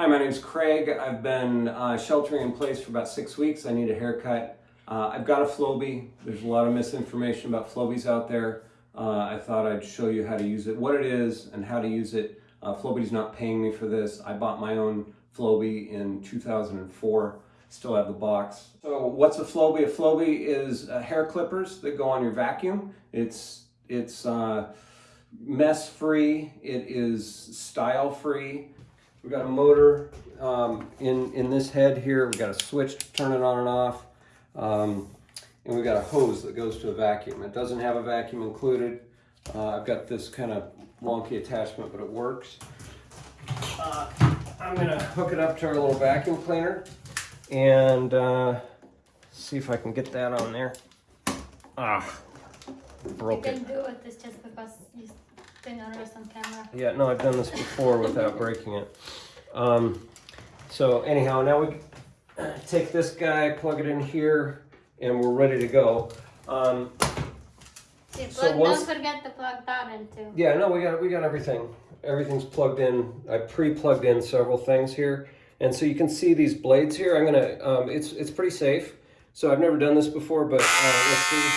Hi, my name's Craig. I've been uh, sheltering in place for about six weeks. I need a haircut. Uh, I've got a Flowbee. There's a lot of misinformation about Flowbees out there. Uh, I thought I'd show you how to use it, what it is, and how to use it. Uh, Flowbee's not paying me for this. I bought my own Flowbee in 2004. Still have the box. So what's a Flowbee? A Flowbee is uh, hair clippers that go on your vacuum. It's it's uh, mess free. It is style free. We've got a motor um, in, in this head here. We've got a switch to turn it on and off. Um, and we've got a hose that goes to a vacuum. It doesn't have a vacuum included. Uh, I've got this kind of wonky attachment, but it works. Uh, I'm gonna hook it up to our little vacuum cleaner and uh, see if I can get that on there. Ah, broke you can do it, it's just because on camera. Yeah, no, I've done this before without breaking it. Um, so anyhow, now we take this guy, plug it in here, and we're ready to go. Um, See, So once- don't forget to plug that in too. yeah, no, we got we got everything. Everything's plugged in. I pre-plugged in several things here, and so you can see these blades here. I'm gonna. Um, it's it's pretty safe. So I've never done this before, but uh, let's see.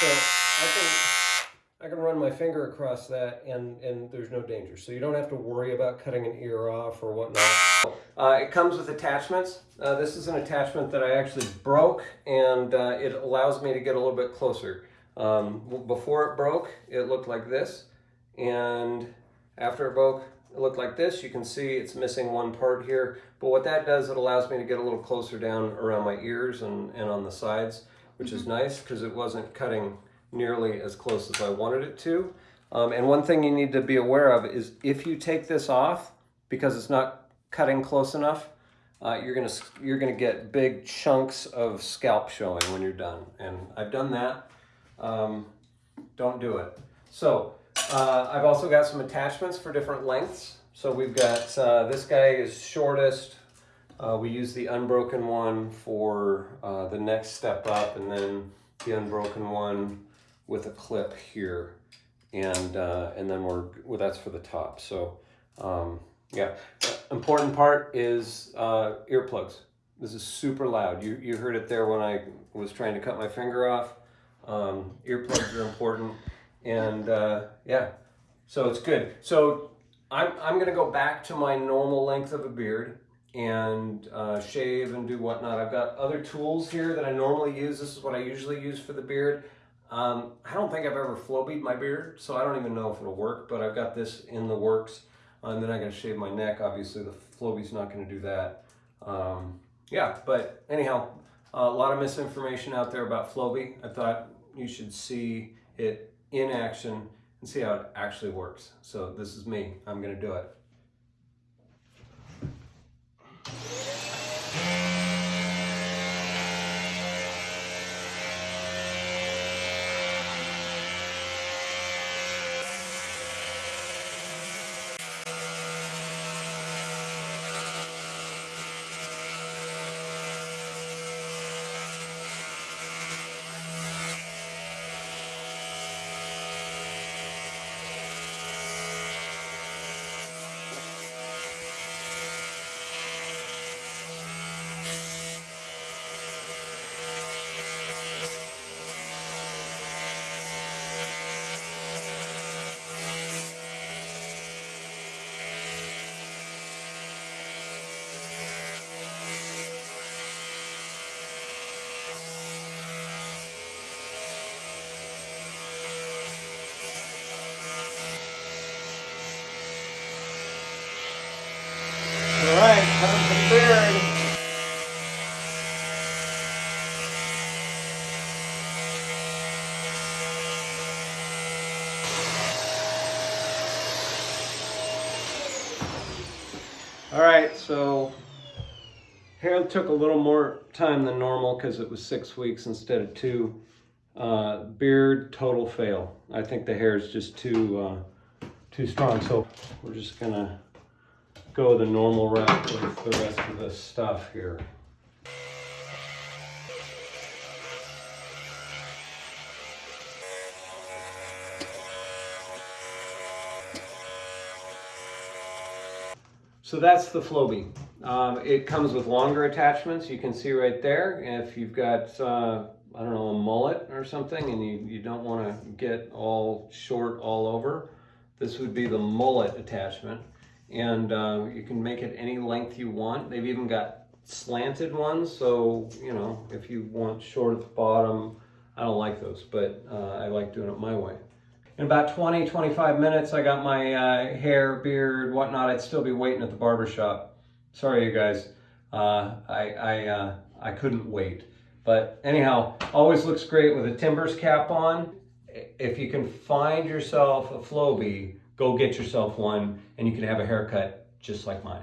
So I can I can run my finger across that, and and there's no danger. So you don't have to worry about cutting an ear off or whatnot. Uh, it comes with attachments. Uh, this is an attachment that I actually broke, and uh, it allows me to get a little bit closer. Um, before it broke, it looked like this, and after it broke, it looked like this. You can see it's missing one part here, but what that does, it allows me to get a little closer down around my ears and, and on the sides, which is nice because it wasn't cutting nearly as close as I wanted it to. Um, and one thing you need to be aware of is if you take this off, because it's not cutting close enough, uh, you're gonna you're gonna get big chunks of scalp showing when you're done. And I've done that. Um, don't do it. So uh, I've also got some attachments for different lengths. So we've got uh, this guy is shortest. Uh, we use the unbroken one for uh, the next step up, and then the unbroken one with a clip here, and uh, and then we're well, that's for the top. So um, yeah, important part is uh, earplugs. This is super loud. You you heard it there when I was trying to cut my finger off. Um, earplugs are important, and uh, yeah, so it's good. So I'm I'm gonna go back to my normal length of a beard and uh, shave and do whatnot. I've got other tools here that I normally use. This is what I usually use for the beard. Um, I don't think I've ever flow beat my beard, so I don't even know if it'll work, but I've got this in the works. And then I'm gonna shave my neck. Obviously, the Flowbee's not gonna do that. Um, yeah, but anyhow, a lot of misinformation out there about Flowbee. I thought you should see it in action and see how it actually works. So this is me. I'm gonna do it. All right, time for the beard. All right, so hair took a little more time than normal because it was six weeks instead of two. Uh, beard, total fail. I think the hair is just too uh, too strong, so we're just gonna go the normal route with the rest of the stuff here. So that's the Flowbee. Um, it comes with longer attachments. You can see right there. If you've got, uh, I don't know, a mullet or something and you, you don't want to get all short all over, this would be the mullet attachment. And uh, you can make it any length you want. They've even got slanted ones. So, you know, if you want short at the bottom, I don't like those, but uh, I like doing it my way. In about 20, 25 minutes, I got my uh, hair, beard, whatnot. I'd still be waiting at the barber shop. Sorry, you guys. Uh, I, I, uh, I couldn't wait. But anyhow, always looks great with a Timbers cap on. If you can find yourself a Flowbee, go get yourself one and you can have a haircut just like mine.